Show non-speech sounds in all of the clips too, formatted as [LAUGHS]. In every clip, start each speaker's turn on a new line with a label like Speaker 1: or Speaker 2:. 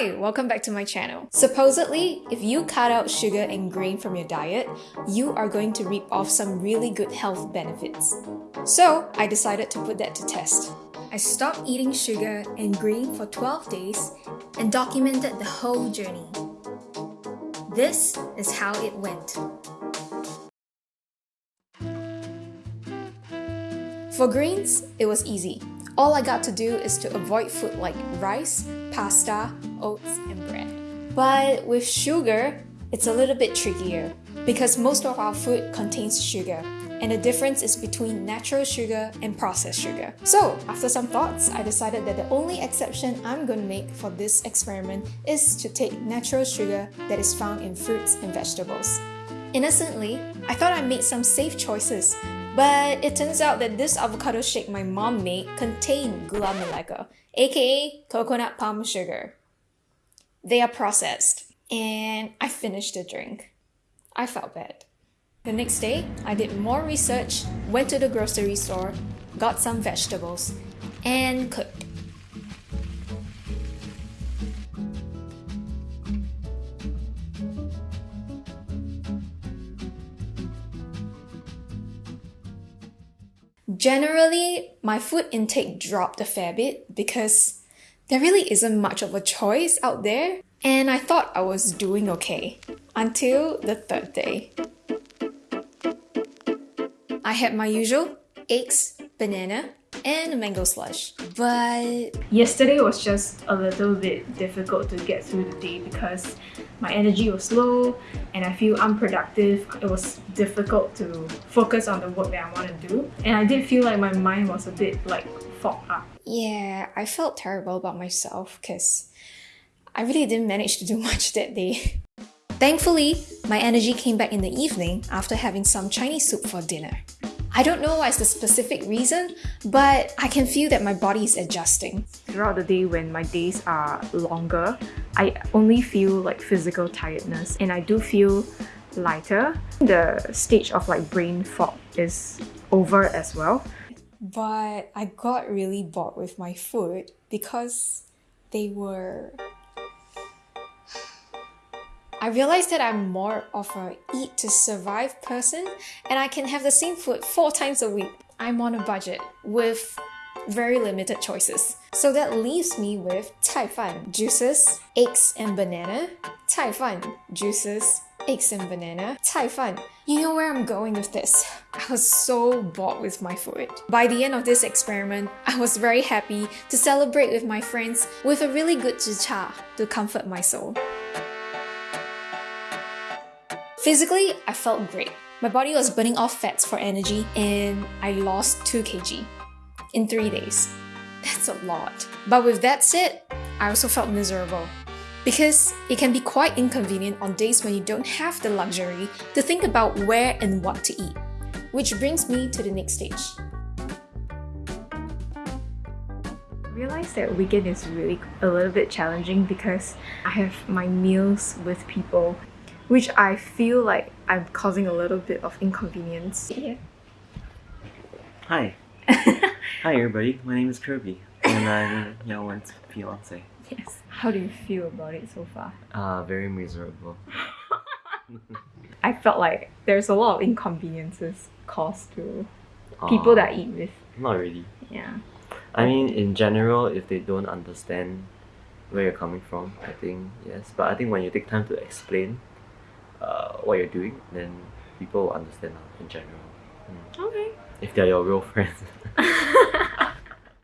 Speaker 1: Hi, welcome back to my channel. Supposedly, if you cut out sugar and grain from your diet, you are going to reap off some really good health benefits. So, I decided to put that to test. I stopped eating sugar and grain for 12 days and documented the whole journey. This is how it went. For greens, it was easy. All I got to do is to avoid food like rice, pasta, oats, and bread. But with sugar, it's a little bit trickier because most of our food contains sugar and the difference is between natural sugar and processed sugar. So, after some thoughts, I decided that the only exception I'm going to make for this experiment is to take natural sugar that is found in fruits and vegetables. Innocently, I thought I made some safe choices, but it turns out that this avocado shake my mom made contained gula melaka, aka coconut palm sugar. They are processed, and I finished the drink. I felt bad. The next day, I did more research, went to the grocery store, got some vegetables, and cooked. Generally, my food intake dropped a fair bit because there really isn't much of a choice out there, and I thought I was doing okay until the third day. I had my usual eggs, banana, and mango slush. But
Speaker 2: yesterday was just a little bit difficult to get through the day because my energy was low and I feel unproductive. It was difficult to focus on the work that I want to do. And I did feel like my mind was a bit like fogged up.
Speaker 1: Yeah, I felt terrible about myself because I really didn't manage to do [LAUGHS] much that day. Thankfully, my energy came back in the evening after having some Chinese soup for dinner. I don't know what's the specific reason, but I can feel that my body is adjusting.
Speaker 2: Throughout the day when my days are longer, I only feel like physical tiredness and I do feel lighter. The stage of like brain fog is over as well.
Speaker 1: But I got really bored with my food because they were I realized that I'm more of a eat to survive person and I can have the same food four times a week. I'm on a budget with very limited choices. So that leaves me with cai fan, juices, eggs and banana, cai fan, juices, eggs and banana, cai fan. You know where I'm going with this. I was so bored with my food. By the end of this experiment, I was very happy to celebrate with my friends with a really good cha to comfort my soul. Physically, I felt great. My body was burning off fats for energy and I lost 2 kg in 3 days. [LAUGHS] That's a lot. But with that said, I also felt miserable. Because it can be quite inconvenient on days when you don't have the luxury to think about where and what to eat. Which brings me to the next stage.
Speaker 2: I realized that weekend is really a little bit challenging because I have my meals with people which I feel like I'm causing a little bit of inconvenience. Yeah.
Speaker 3: Hi. [LAUGHS] Hi everybody, my name is Kirby and I'm Yawen's fiance.
Speaker 2: Yes. How do you feel about it so far?
Speaker 3: Uh, very miserable. [LAUGHS]
Speaker 2: I felt like there's a lot of inconveniences caused to people uh, that I eat with.
Speaker 3: Not really.
Speaker 2: Yeah.
Speaker 3: I mean, in general, if they don't understand where you're coming from, I think yes. But I think when you take time to explain, uh, what you're doing, then people will understand in general.
Speaker 2: Mm. Okay.
Speaker 3: If they're your real friends. [LAUGHS]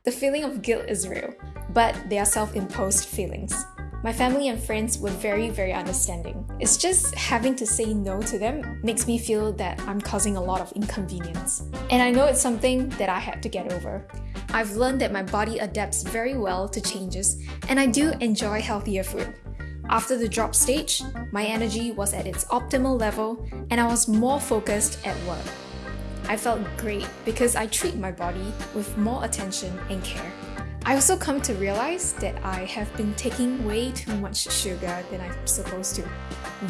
Speaker 1: the feeling of guilt is real, but they are self-imposed feelings. My family and friends were very, very understanding. It's just having to say no to them makes me feel that I'm causing a lot of inconvenience. And I know it's something that I had to get over. I've learned that my body adapts very well to changes, and I do enjoy healthier food. After the drop stage, my energy was at its optimal level and I was more focused at work. I felt great because I treat my body with more attention and care. I also come to realize that I have been taking way too much sugar than I'm supposed to.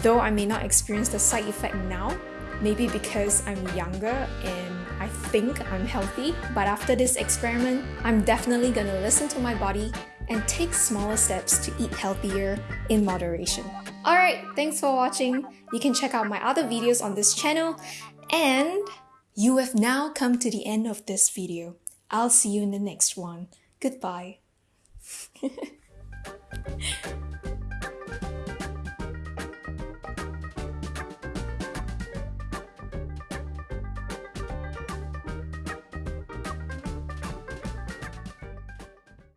Speaker 1: Though I may not experience the side effect now, maybe because I'm younger and I think I'm healthy, but after this experiment, I'm definitely gonna listen to my body and take smaller steps to eat healthier in moderation. Alright, thanks for watching. You can check out my other videos on this channel and you have now come to the end of this video. I'll see you in the next one. Goodbye. [LAUGHS]